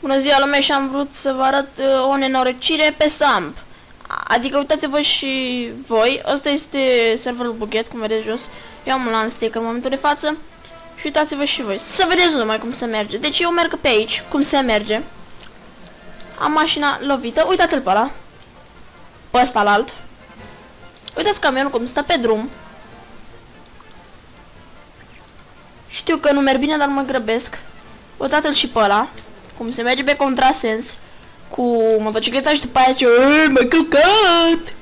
Bună ziua lume și am vrut să vă arăt uh, o nenorocire pe Samp. Adică uitați-vă și voi, ăsta este serverul buget, cum vedeți jos. Eu am un unstick în momentul de față. Și uitați-vă și voi, să vedeți numai cum se merge. Deci eu merg pe aici, cum se merge. Am mașina lovită, uitați-l pe ăla. Pe ăsta la alt. Uitați camionul cum stă pe drum. Știu că nu merg bine, dar mă grăbesc. Uitați-l și pe ăla cum se merge pe contrasens cu motocicleta și după aia ce mă căcat!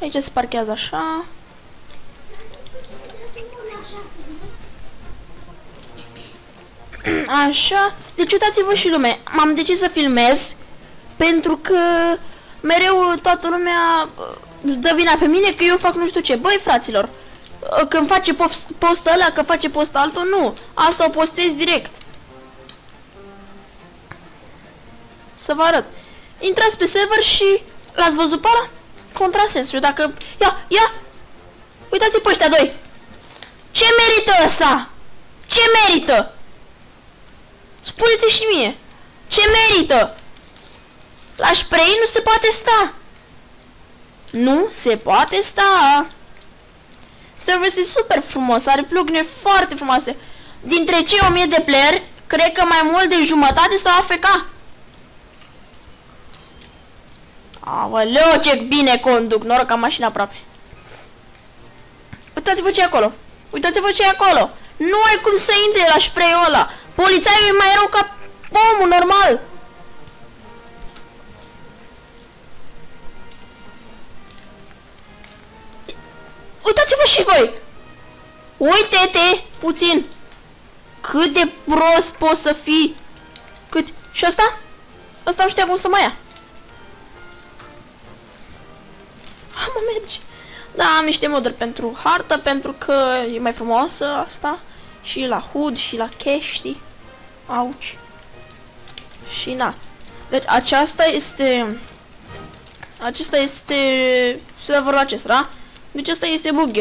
Aici se parchează așa. Așa. Deci uitați-vă și lume. M-am decis să filmez pentru că mereu toată lumea uh, dă vina pe mine că eu fac nu știu ce. Băi, fraților, uh, când face post, post ăla, că face post altul, nu. Asta o postez direct. Să vă arăt. Intrați pe server și l-ați văzut pe ăla? Contrasensul. Dacă... Ia, ia! Uitați-i pe ăștia doi. Ce merită ăsta? Ce merită? Spuneți și mie. Ce merită? La spray nu se poate sta. Nu se poate sta. Serverul este super frumos, are plugine foarte frumoase. Dintre cei 1000 de player, cred că mai mult de jumătate stau AFK. Aoleu, ce bine conduc, noroc am mașina aproape. Uitați-vă ce e acolo. Uitați-vă ce e acolo. Nu ai cum să intre la spray-ul ăla. Polițaiul e mai rău ca omul normal. Uitați-vă și voi. Uite-te puțin. Cât de prost poți să fii. Cât? Și asta? Asta nu știa cum să mai ia. mă merge. Da, am niște moduri pentru hartă, pentru că e mai frumoasă asta. Și la HUD și la cache, Auci. Și na. Deci aceasta este... Acesta este serverul acesta, da? Deci asta este bug